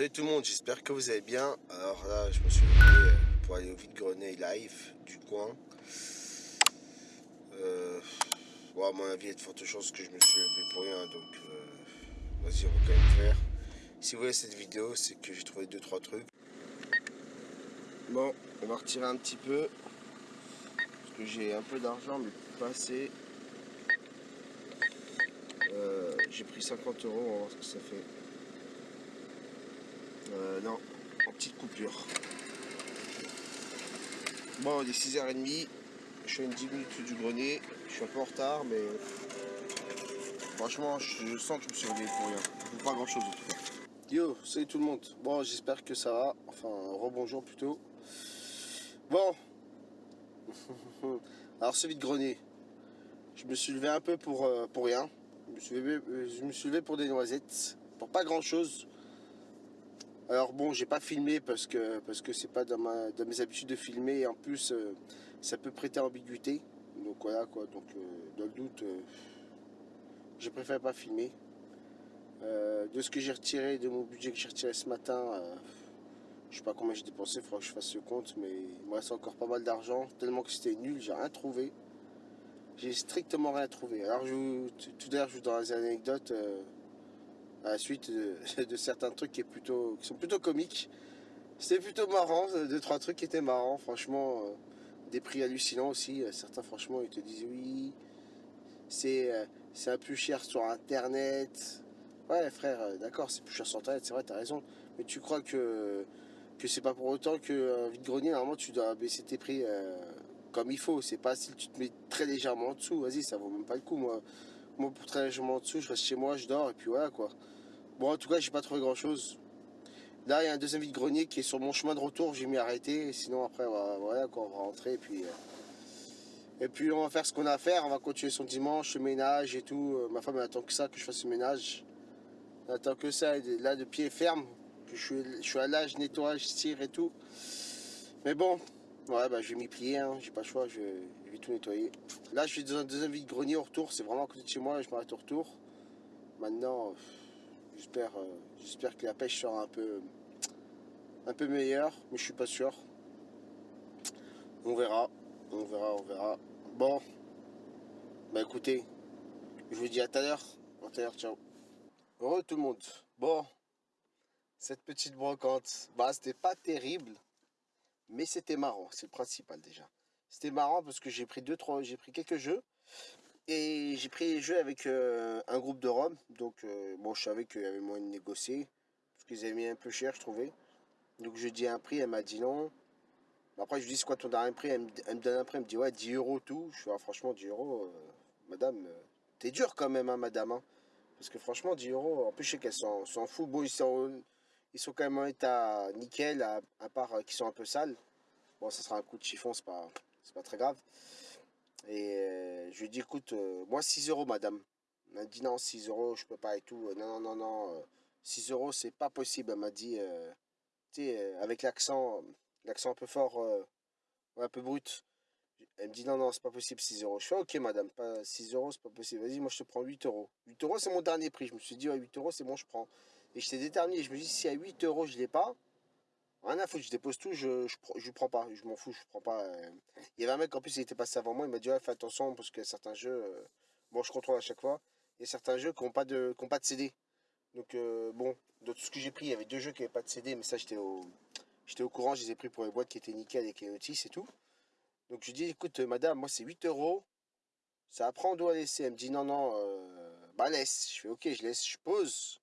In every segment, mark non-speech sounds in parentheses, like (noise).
Salut tout le monde, j'espère que vous allez bien. Alors là, je me suis levé pour aller au vide-grenier live du coin. Euh, bon, à mon avis, il y a de fortes chances que je me suis levé pour rien, donc euh, vas-y, on va quand même faire. Si vous voyez cette vidéo, c'est que j'ai trouvé 2-3 trucs. Bon, on va retirer un petit peu, parce que j'ai un peu d'argent, mais pas assez. Euh, j'ai pris 50 euros, on va voir ce que ça fait. Euh, non, en petite coupure. Bon, il est 6h30. Je suis à une 10 minutes du grenier. Je suis un peu en retard, mais franchement, je sens que je me suis réveillé pour rien. Pas grand chose en tout cas. Yo, salut tout le monde. Bon, j'espère que ça va. Enfin, rebonjour plutôt. Bon. (laughs) Alors, ce vide-grenier. Je me suis levé un peu pour, euh, pour rien. Je me, suis levé, euh, je me suis levé pour des noisettes. Pour pas grand chose. Alors bon, j'ai pas filmé parce que parce que c'est pas dans, mes habitudes de filmer et en plus euh, ça peut prêter ambiguïté. Donc voilà quoi. Donc euh, dans le doute, euh, je préfère pas filmer. de ce que j'ai retiré, de mon budget que j'ai retiré ce matin, je sais pas combien j'ai dépensé, il faudra que je fasse le compte, mais il me reste encore pas mal d'argent, tellement que c'était nul, j'ai rien trouvé. J'ai strictement rien trouvé. Alors je tout à l'heure je vous donne des anecdotes à la suite de, (laughs) certains trucs qui, plutôt, qui sont plutôt comiques. C'était plutôt marrant, deux trois trucs qui étaient marrants, franchement, euh, des prix hallucinants aussi. Euh, certains, franchement, ils te disent oui, c'est euh, un peu cher sur internet. Ouais, frère, d'accord, c'est plus cher sur internet, c'est vrai, t'as raison. Mais tu crois que que c'est pas pour autant que vide-grenier, normalement, tu dois baisser tes prix comme il faut. C'est pas si tu te mets très légèrement en dessous, vas-y, ça vaut même pas le coup, moi. Moi, pour très légèrement en dessous, je reste chez moi, je dors, et puis voilà, quoi. Bon, en tout cas, j'ai pas trouvé grand chose. Là, il y a un deuxième vide-grenier qui est sur mon chemin de retour. J'ai mis arrêté. Sinon, après, voilà, on va rentrer. Et puis, euh, et puis, on va faire ce qu'on a à faire. On va continuer son dimanche, le ménage et tout. Euh, ma femme, elle attend que ça, que je fasse le ménage. Elle attend que ça. Là, de pied ferme. Que je, suis, je à l'âge, nettoyage, tire et tout. Mais bon, ouais, bah, je vais m'y plier. Hein. J'ai pas le choix. Je, tout nettoyer. Là, je suis dans un deuxième vide-grenier au retour. C'est vraiment à côté de chez moi. Je m'arrête au retour. Maintenant. J'espère euh, j'espère que la pêche sera un peu, un peu meilleure, mais je suis pas sûr. On verra, on verra, on verra. Bon, bah écoutez, je vous dis à tout à l'heure. À tout à l'heure, ciao. Heureux tout le monde. Bon, cette petite brocante, bah c'était pas terrible, mais c'était marrant, c'est le principal déjà. C'était marrant parce que j'ai pris deux, trois, j'ai pris quelques jeux. Et j'ai pris les jeux avec euh, un groupe de Rome. Donc, euh, bon, je savais qu'il y avait moyen de négocier. Parce qu'ils avaient mis un peu cher, je trouvais. Donc, je dis un prix, elle m'a dit non. Après, je lui dis, c'est quoi ton dernier prix? Elle me, donne un prix, elle me dit, ouais, 10 euros tout. Je suis, ah, franchement, 10 euros, euh, madame, t'es dur quand même, hein, madame. Hein. Parce que franchement, 10 euros, en plus, je sais qu'elles s'en foutent. Bon, ils sont, ils sont quand même en état nickel, à, part qu'ils sont un peu sales. Bon, ça sera un coup de chiffon, c'est pas, pas très grave. Et euh, je lui dis, écoute, euh, moi 6 euros, madame. Elle m'a dit, non, 6 euros, je peux pas et tout. Non, non, non, non. 6 euros, c'est pas possible. Elle m'a dit, euh, tu sais, avec l'accent, l'accent un peu fort, un peu brut. Elle me dit, non, non, c'est pas possible, 6 euros. Je fais, ok, madame, pas 6 euros, c'est pas possible. Vas-y, moi, je te prends 8 euros. 8 euros, c'est mon dernier prix. Je me suis dit, ouais, 8 euros, c'est bon, je prends. Et j'étais déterminé. Je me dis, si à 8 euros, je l'ai pas, Rien à foutre, je dépose tout, je, je, je prends pas, je m'en fous, je prends pas. Euh. Il y avait un mec en plus, il était passé avant moi, il m'a dit ouais, fais attention parce que certains jeux, euh, bon, je contrôle à chaque fois, il y a certains jeux qui n'ont pas, de, pas de CD. Donc euh, bon, de tout ce que j'ai pris, il y avait deux jeux qui n'avaient pas de CD, mais ça j'étais au, j'étais au courant, je les ai pris pour les boîtes qui étaient nickel avec les notices et tout. Donc je dis écoute madame, moi c'est 8 euros, ça apprend, doit laisser. Elle me dit non, non, bah laisse. Je fais ok, je laisse, je pose.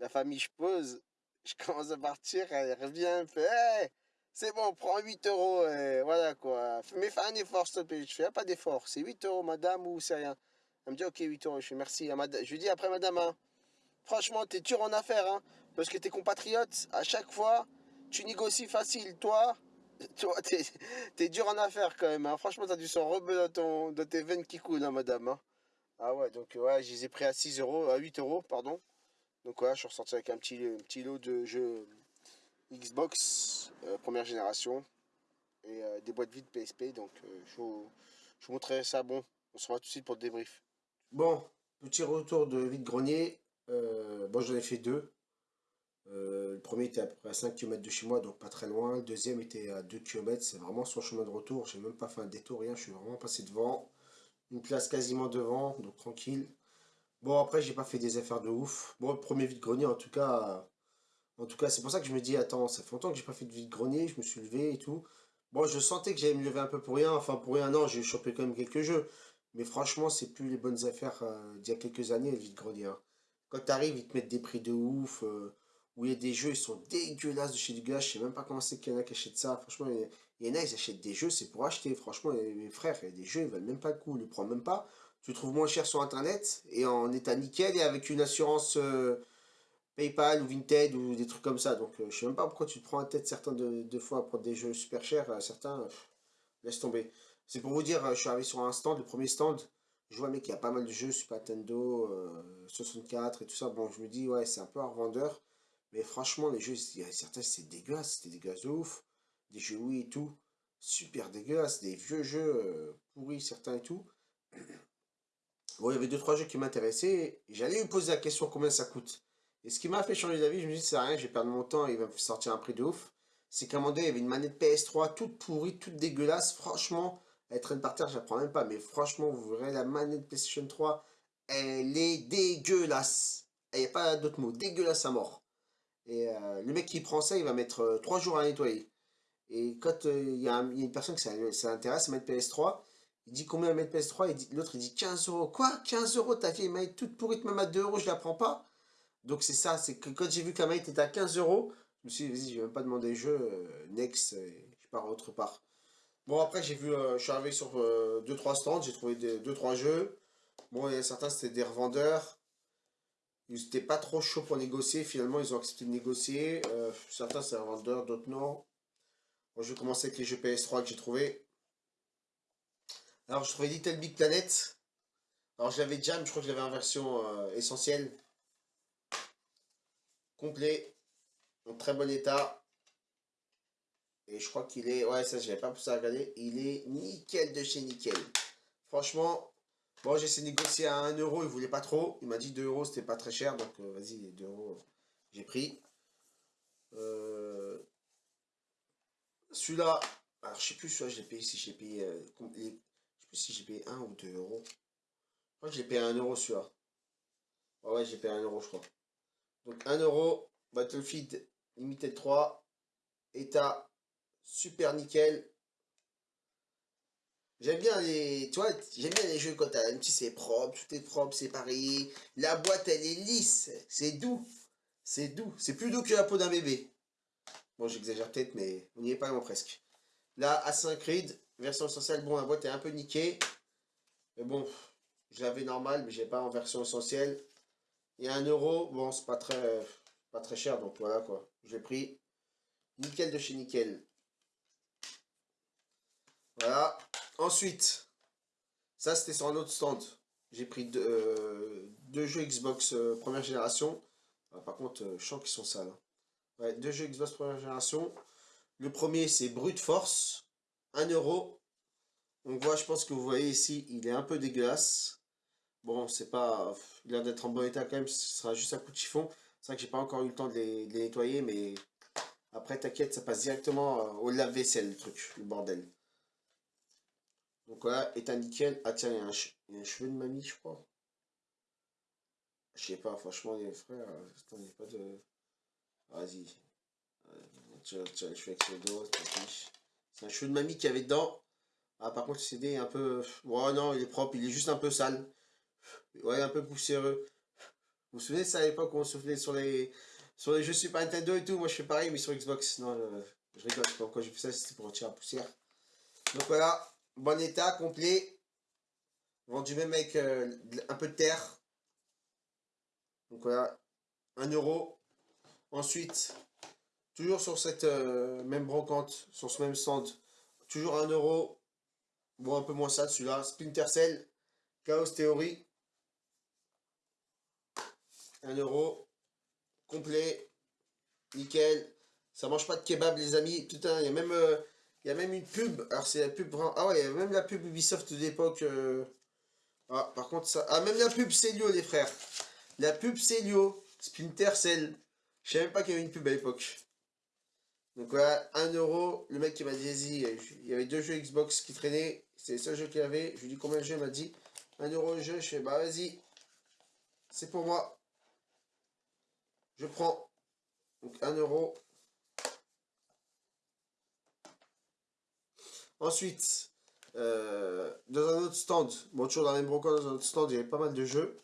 La famille, je pose (laughs) je commence à partir, elle revient, elle fait c'est bon, prends 8 euros, et voilà quoi. Mais fais un effort, s'il te plaît. Je fais pas d'effort, c'est 8 euros, madame, ou c'est rien. Elle me dit, ok, 8 euros. Je fais merci. Je lui dis après, madame, hein, franchement, t'es dur en affaires, hein, parce que tes compatriotes, à chaque fois, tu négocies facile. Toi, (laughs) toi, t'es es dur en affaires quand même. Hein. Franchement, t'as du sang rebeu dans, tes veines qui coulent, hein, madame. Ah ouais, donc ouais, je les ai pris à 6 euros, à 8 euros, pardon. Donc voilà, je suis ressorti avec un petit, petit lot de jeux Xbox euh, première génération et euh, des boîtes vides PSP. Donc euh, je, vous, je, montrerai ça. Bon, on se revoit tout de suite pour le débrief. Bon, petit retour de vide grenier. bon, j'en ai fait deux. le premier était à peu près à 5 km de chez moi, donc pas très loin. Le deuxième était à 2 km, c'est vraiment son chemin de retour. J'ai même pas fait un détour, rien, je suis vraiment passé devant. Une place quasiment devant, donc tranquille. Bon, après, j'ai pas fait des affaires de ouf. Bon, le premier vide-grenier, en tout cas, en tout cas, c'est pour ça que je me dis, attends, ça fait longtemps que j'ai pas fait de vide-grenier, je me suis levé et tout. Bon, je sentais que j'allais me lever un peu pour rien, enfin pour rien, non, j'ai chopé quand même quelques jeux. Mais franchement, c'est plus les bonnes affaires euh, d'il y a quelques années, le vide-grenier. Hein. Quand t'arrives, ils te mettent des prix de ouf, euh, où il y a des jeux, ils sont dégueulasses de chez du gars, je sais même pas comment c'est qu'il y en a qui achètent ça. Franchement, il y, en a, ils achètent des jeux, c'est pour acheter. Franchement, mes frères, il y a des jeux, ils valent même pas le coup, ils les prennent même pas. Tu trouves moins cher sur internet et en état nickel et avec une assurance euh, PayPal ou Vinted ou des trucs comme ça. Donc euh, je sais même pas pourquoi tu te prends la tête certains de, fois pour des jeux super chers. Euh, certains, laisse tomber. C'est pour vous dire, je suis arrivé sur un stand, le premier stand. Je vois mec, il y a pas mal de jeux Super Nintendo, 64 et tout ça. Bon, je me dis, ouais, c'est un peu un revendeur. Mais franchement, les jeux, il y a certains, c'est dégueulasse. C'était dégueulasse de ouf. Des jeux oui et tout. Super dégueulasse. Des vieux jeux pourris, certains et tout. (clears throat) Bon, il y avait deux trois jeux qui m'intéressaient. J'allais lui poser la question combien ça coûte? Et ce qui m'a fait changer d'avis, je me dis, c'est rien, je vais perdre mon temps, il va me sortir un prix de ouf. C'est qu'à un moment donné, il y avait une manette PS3 toute pourrie, toute dégueulasse. Franchement, elle traîne par terre, je la prends même pas. Mais franchement, vous verrez la manette PlayStation 3, elle est dégueulasse. Il n'y a pas d'autre mot, dégueulasse à mort. Et euh, le mec qui prend ça, il va mettre 3 euh, jours à nettoyer. Et quand euh, il y, a une personne qui s'intéresse à mettre PS3, il dit combien la manette PS3 L'autre il dit 15 euros. Quoi? 15 euros? Ta vieille manette toute pourrite, même à 2 euros, je la prends pas. Donc c'est ça, c'est que quand j'ai vu que la manette était à 15 euros, je me suis dit, vas-y, je vais même pas demander le jeu, euh, next, je pars autre part. Bon, après, j'ai vu, euh, je suis arrivé sur 2-3 euh, stands, j'ai trouvé 2-3 jeux. Bon, il y a certains, c'était des revendeurs. Ils n'étaient pas trop chauds pour négocier, finalement, ils ont accepté de négocier. certains, c'est un revendeur, d'autres non. Bon, je vais commencer avec les jeux PS3 que j'ai trouvé. Alors, je trouvais Little Big Planet. Alors, déjà, mais je crois que je l'avais en version euh, essentielle. Complet. En très bon état. Et je crois qu'il est... Ouais, ça, je n'avais pas poussé à regarder. Il est nickel de chez nickel. Franchement, bon, j'ai essayé de négocier à 1 euro. Il voulait pas trop. Il m'a dit 2 euros, c'était pas très cher. Donc, euh, vas-y, 2 euros, j'ai pris. Euh, celui-là, alors je sais plus, soit je l'ai payé, si j'ai payé si j'ai payé 1 ou 2 euros. Je crois que j'ai payé 1 euro celui-là. ouais, j'ai payé 1 euro, je crois. Donc 1 euro, Battlefield Limited 3, état super nickel. J'aime bien les, tu j'aime bien les jeux quand t'as un petit c'est propre, tout est propre, c'est pareil. La boîte elle est lisse, c'est doux, c'est doux, c'est plus doux que la peau d'un bébé. Bon, j'exagère peut-être, mais on n'y est pas vraiment presque. Là, A5 Creed, Version essentielle, bon, la boîte est un peu niquée. Mais bon, je l'avais normal, mais j'ai pas en version essentielle. Et un euro, bon, c'est pas très, pas très cher, donc voilà quoi. J'ai pris nickel de chez nickel. Voilà. Ensuite, ça c'était sur un autre stand. J'ai pris deux, euh, jeux Xbox euh, première génération. Ah, par contre, euh, je sens qu'ils sont sales. Hein. Ouais, deux jeux Xbox première génération. Le premier c'est Brute Force. 1 euro. On voit, je pense que vous voyez ici, il est un peu dégueulasse. Bon, c'est pas... Il a l'air d'être en bon état quand même, ce sera juste un coup de chiffon. C'est vrai que j'ai pas encore eu le temps de les, nettoyer, mais... Après, t'inquiète, ça passe directement euh, au lave-vaisselle, le truc, le bordel. Donc voilà, état nickel. Ah tiens, il y, a un, cheveu de mamie, je crois. Je sais pas, franchement, les frères, euh, il pas de... Vas-y. As les cheveux avec le dos, c'est c'est un cheveu de mamie qui avait dedans. Ah, par contre, le CD est un peu... Ouais, non, il est propre, il est juste un peu sale. Ouais, un peu poussiéreux. Vous vous souvenez ça à l'époque où on soufflait sur les, sur les jeux Super Nintendo et tout? Moi, je fais pareil, mais sur Xbox. Non, je rigole, je pas pourquoi j'ai fait ça, c'était pour retirer la poussière. Donc voilà, bon état, complet. Vendu même avec euh, un peu de terre. Donc voilà, 1 euro. Ensuite, Toujours sur cette euh, même brocante, sur ce même stand. Toujours 1 euro. Bon, un peu moins ça celui-là. Splinter Cell. Chaos Theory. 1 euro. Complet. Nickel. Ça mange pas de kebab, les amis. Il y a même... Euh, y a même une pub. Alors, c'est la pub... Ah ouais, il y a même la pub Ubisoft d'époque. Euh. Ah, par contre, ça... Ah, même la pub Célio, les frères. La pub Célio. Splinter Cell. Je savais même pas qu'il y avait une pub à l'époque. Donc voilà, 1 euro. Le mec qui m'a dit, il y avait deux jeux Xbox qui traînaient. C'est le seul jeu qu'il y avait. Je lui ai dit combien de jeux, il m'a dit 1 euro le jeu. Je fais, bah vas-y, c'est pour moi. Je prends. Donc 1 euro. Ensuite, euh, dans un autre stand, bon toujours dans la même brocante, dans un autre stand, il y avait pas mal de jeux.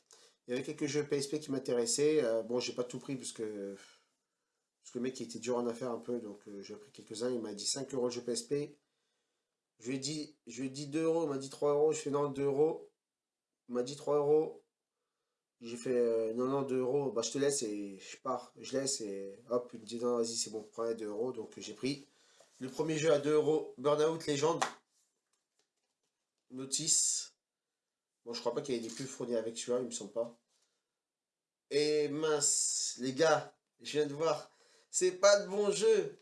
Il y avait quelques jeux PSP qui m'intéressaient. Euh, bon, j'ai pas tout pris parce que, le mec il était dur en affaire un peu, donc euh, j'ai pris quelques-uns. Il m'a dit 5 euros le jeu PSP. Je lui ai dit, je lui ai dit 2 euros, il m'a dit 3 euros. Je fais non, 2 euros. Il m'a dit 3 euros. J'ai fait non, non, 2 euros. Bah, je te laisse et je pars. Je laisse et hop, il me dit non, vas-y, c'est bon, prends 2 euros. Donc j'ai pris. Le premier jeu à 2 euros, Burnout Legend. Notice. Bon, je crois pas qu'il y ait des pubs fournis avec celui-là, il me semble pas. Et mince, les gars, je viens de voir. C'est pas de bon jeu.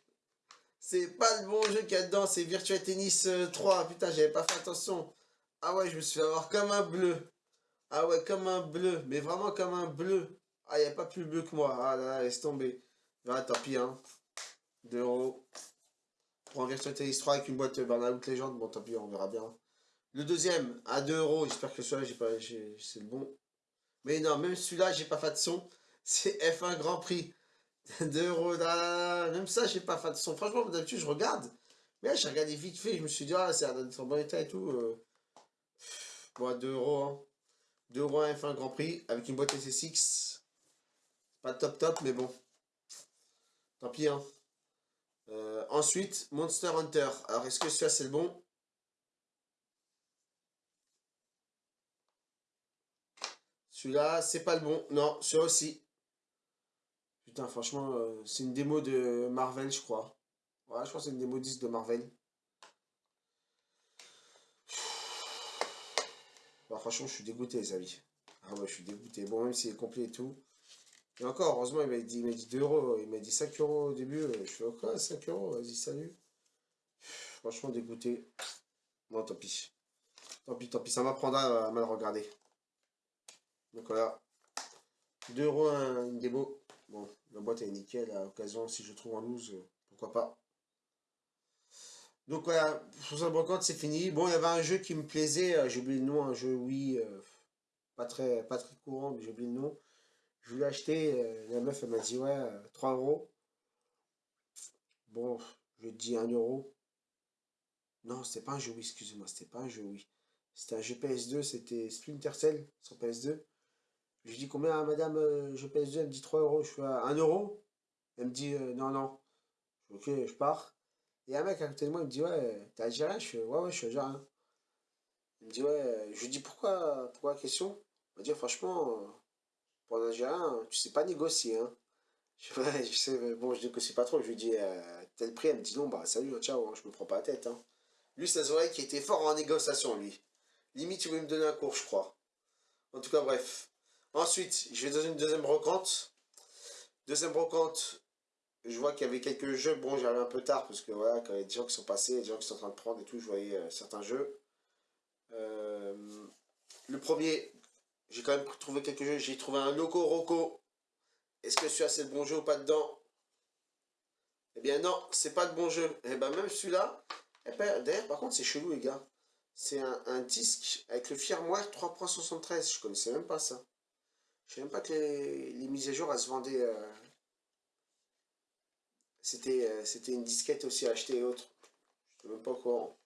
C'est pas le bon jeu qu'il y a dedans, c'est Virtua Tennis 3. Euh, Putain, j'avais pas fait attention. Ah ouais, je me suis fait avoir comme un bleu. Ah ouais, comme un bleu. Mais vraiment comme un bleu. Ah, il n'y a pas plus bleu que moi. Ah là là, laisse tomber. Ah, tant pis, hein. 2 euros. Pour un Virtua Tennis 3 avec une boîte Burnout Legend. Bon, tant pis, on verra bien. Le deuxième, à 2 euros. J'espère que celui-là, j'ai pas, c'est le bon. Mais non, même celui-là, j'ai pas fait de son. C'est F1 Grand Prix. 2 euros. Là, même ça, pas fait de son. Franchement, d'habitude, je regarde. Mais là, j'ai regardé vite fait. Je me suis dit, ah, c'est un bon état et tout. Euh. Bon, à 2 euros. Hein. 2 euros F1 Grand Prix avec une boîte SSX. Pas top top, mais bon. Tant pis, hein. Euh, ensuite, Monster Hunter. Alors, est-ce que celui-là, c'est le bon? Celui-là, c'est pas le bon. Non, celui-là aussi. Franchement, euh, c'est une démo de Marvel, je crois. Ouais, je crois que c'est une démo 10 de Marvel. Bah, franchement, je suis dégoûté, les amis. Ah ouais, je suis dégoûté. Bon, même s'il est complet et tout. Et encore, heureusement, il m'a dit, dit 2 euros. Il m'a dit 5 euros au début. Je suis quoi, 5 euros? Vas-y, salut. Franchement, dégoûté. Bon, tant pis. Tant pis, tant pis. Ça m'apprendra à mal regarder. Donc voilà. 2 euros une démo. Bon, la boîte est nickel. À l'occasion, si je trouve en loose, pourquoi pas. Donc voilà, pour ça brocante, c'est fini. Bon, il y avait un jeu qui me plaisait. Euh, j'ai oublié le nom. Un jeu, oui, euh, pas, très, pas très courant, mais j'ai oublié le nom. Je voulais acheter, euh, la meuf elle m'a dit ouais, 3 euh, euros. Bon, je dis 1 euro. Non, c'était pas un jeu oui, excusez-moi, c'était pas un jeu oui. C'était un jeu PS2, c'était Splinter Cell sur PS2. Je dis combien madame, euh, jeu PS2, elle me dit 3 euros. Je fais 1 euro? Elle me dit non, non. Je ok, je pars. Et un mec à côté de moi, il me dit ouais, t'es algérien? Je fais ouais, ouais, je suis algérien. Il me dit ouais, je lui dis pourquoi, pourquoi la question? Il m'a dit franchement, pour un Algérien, tu sais pas négocier. Hein. (laughs) Je, je sais, bon, je négocie pas trop. Je lui dis euh, tel prix. Elle me dit non, bah salut, hein, ciao, hein, je me prends pas la tête. Hein. Lui, ça se voyait qu'il était fort en négociation, lui. Limite, il voulait me donner un cours, je crois. En tout cas, bref. Ensuite, je vais dans une deuxième brocante. Deuxième brocante, je vois qu'il y avait quelques jeux. Bon, j'arrive un peu tard parce que voilà, quand il y a des gens qui sont passés, des gens qui sont en train de prendre et tout, je voyais euh, certains jeux. Euh, le premier, j'ai quand même trouvé quelques jeux. J'ai trouvé un Loco Roco. Est-ce que celui-là c'est le bon jeu ou pas dedans? Eh bien non, c'est pas le bon jeu. Eh ben même celui-là, eh ben, d'ailleurs par contre c'est chelou les gars. C'est un, disque avec le firmware 3.73. Je connaissais même pas ça. Je sais même pas que les, mises à jour elles se vendaient. Euh, c'était euh, c'était une disquette aussi à acheter et autres. Je sais même pas quoi.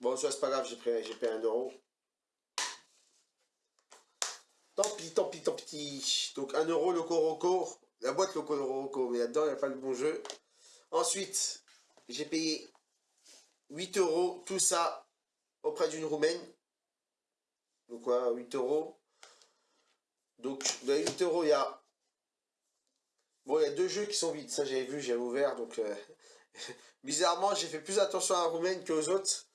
Bon, ça c'est pas grave, j'ai payé, payé euro. Tant pis, tant pis, tant pis. Donc 1 euro le Coroco. La boîte le Coroco, mais là-dedans, il n'y a pas le bon jeu. Ensuite, j'ai payé 8 euros, tout ça, auprès d'une Roumaine. Donc quoi, 8 euros. Donc, dans les 8 euros, il y a... Bon, il y a deux jeux qui sont vides. Ça, j'avais vu, j'avais ouvert. Donc, euh, (laughs) bizarrement, j'ai fait plus attention à la Roumaine qu'aux autres.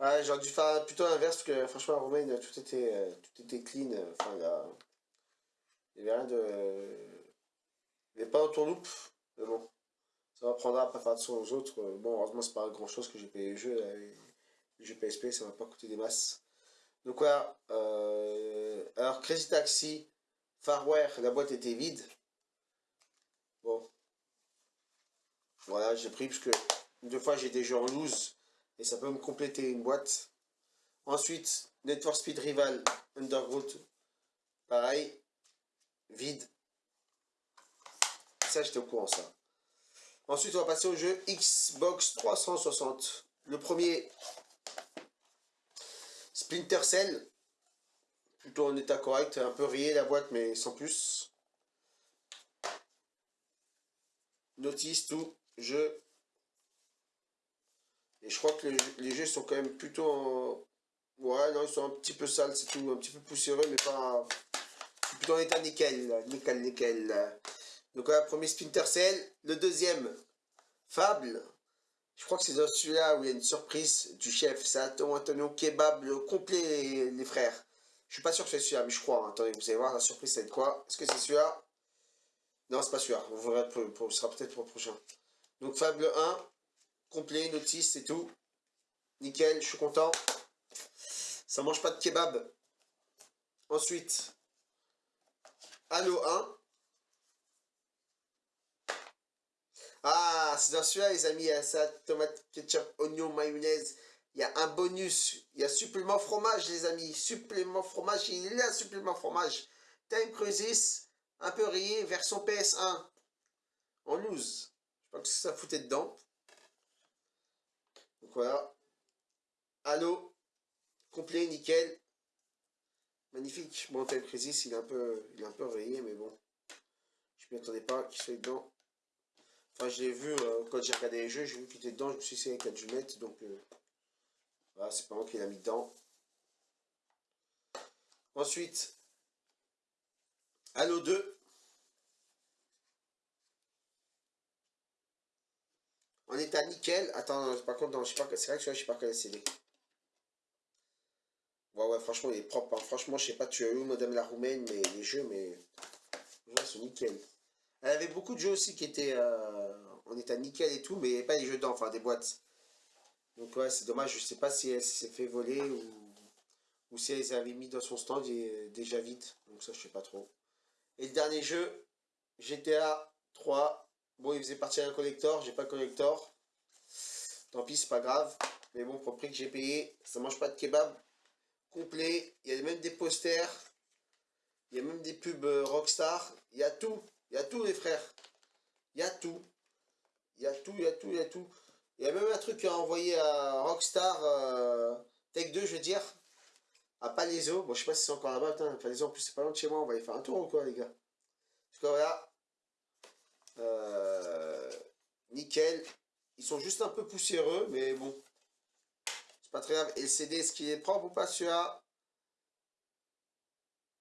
Ouais, j'aurais dû faire plutôt l'inverse, parce que franchement, à Romaine, tout était, euh, tout était clean. Euh, enfin, là, il n'y avait rien de... Il n'y avait pas tourloupe, mais bon. Ça m'apprendra à pas faire attention aux autres. Bon, heureusement, c'est pas grand chose que j'ai payé le jeu. le jeu PSP, ça m'a pas coûté des masses. Donc voilà. Euh, alors, Crazy Taxi, Farware, la boîte était vide. Bon. Voilà, j'ai pris parce que deux fois j'ai des jeux en loose et ça peut me compléter une boîte. Ensuite, Net for Speed Rival Underground. Pareil. Vide. Ça, j'étais au courant, ça. Ensuite, on va passer au jeu Xbox 360. Le premier, Splinter Cell. Plutôt en état correct, un peu rayé la boîte, mais sans plus. Notice, tout, jeu. Et je crois que les, jeux sont quand même plutôt en... Ouais, non, ils sont un petit peu sales, c'est tout, un petit peu poussiéreux, mais pas... Plutôt en état nickel, nickel, nickel. Donc voilà, premier Splinter Cell. Le deuxième, Fable. Je crois que c'est dans celui-là où il y a une surprise du chef. C'est Antonio Kebab, le complet, les, frères. Je suis pas sûr que c'est celui-là, mais je crois. Hein. Attendez, vous allez voir, la surprise, c'est quoi? Est-ce que c'est celui-là? Non, c'est pas celui-là. Vous verrez, ce sera peut-être pour le prochain. Donc Fable 1, complet, notice, c'est tout. Nickel, je suis content. Ça mange pas de kebab. Ensuite, Halo 1. Ah, c'est dans celui-là, les amis, ça, tomate, ketchup, oignon, mayonnaise. Il y a un bonus, il y a supplément fromage, les amis. Supplément fromage, il est là, supplément fromage. Time Crisis, un peu rayé, version PS1. En loose. Je sais pas que ça foutait dedans. Donc voilà. Halo, complet, nickel. Magnifique. Bon, Time Crisis, il est un peu, il est un peu rayé, mais bon. Je m'y attendais pas qu'il soit dedans. Enfin, je l'ai vu, euh, quand j'ai regardé les jeux, j'ai vu qu'il était dedans, je me suis dit, c'est a dû mettre, donc... Euh, voilà, c'est pas moi qui l'a mis dedans. Ensuite, Halo 2. En état nickel. Attends, par contre, je sais pas, c'est vrai que je sais pas quel CD. Ouais, ouais, franchement, il est propre. Hein. Franchement, je sais pas, tu as eu Madame la Roumaine, mais les jeux, mais. Ouais, c'est nickel. Elle avait beaucoup de jeux aussi qui étaient euh, en état nickel et tout, mais pas des jeux dedans, enfin des boîtes. Donc ouais, c'est dommage, je sais pas si elle s'est fait voler ou, ou si elle avait mis dans son stand et déjà vite. Donc ça, je sais pas trop. Et le dernier jeu, GTA 3. Bon, il faisait partie d'un collector, j'ai pas de collector. Tant pis, c'est pas grave. Mais bon, pour le prix que j'ai payé, ça mange pas de kebab complet. Il y a même des posters. Il y a même des pubs euh, Rockstar. Il y a tout. Il y a tout, les frères. Il y a tout. Il y a tout, il y a tout, il y a tout. Il y a même un truc à envoyer à Rockstar euh, Tech 2, je veux dire. À Palaiso. Bon, je sais pas si c'est encore là-bas. Palaiso, en plus, c'est pas loin de chez moi. On va y faire un tour ou quoi, les gars? Voilà. Euh, nickel. Ils sont juste un peu poussiéreux, mais bon. C'est pas très grave. Et le CD, est-ce qu'il est propre ou pas celui-là?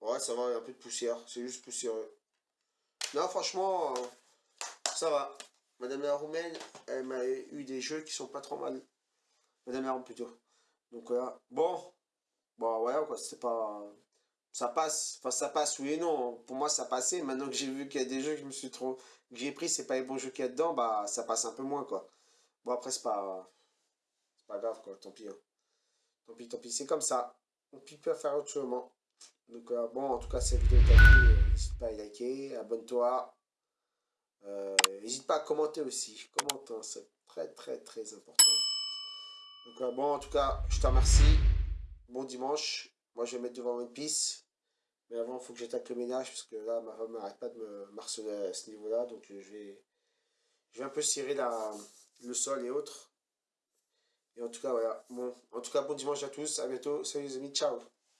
Ouais, ça va, il y a un peu de poussière. C'est juste poussiéreux. Non, franchement, euh, ça va. Madame la Roumaine, elle m'a eu des jeux qui sont pas trop mal. Madame la Roumaine plutôt. Donc voilà. Bon. Bon, voilà quoi, c'est pas... Ça passe. Enfin, ça passe, oui et non. Pour moi, ça passait. Maintenant que j'ai vu qu'il y a des jeux que je me suis trop... que j'ai pris, c'est pas les bons jeux qu'il y a dedans, bah, ça passe un peu moins, quoi. Bon, après, c'est pas... C'est pas grave, quoi. Tant pis. Hein. Tant pis, tant pis. C'est comme ça. On peut pas faire autrement. Donc, euh, bon, en tout cas, cette vidéo t'a plu. Euh, n'hésite pas à liker, abonne-toi. Euh, n'hésite pas à commenter aussi. Commente, hein, c'est très, très, très important. Donc, bon, en tout cas, je te remercie. Bon dimanche. Moi, je vais mettre devant One Piece. Mais avant, il faut que j'attaque le ménage. Parce que là, ma femme n'arrête pas de me marceler à ce niveau-là. Donc, je vais, je vais un peu cirer la, le sol et autres. Et en tout cas, voilà. Bon, en tout cas, bon dimanche à tous. À bientôt. Salut les amis. Ciao.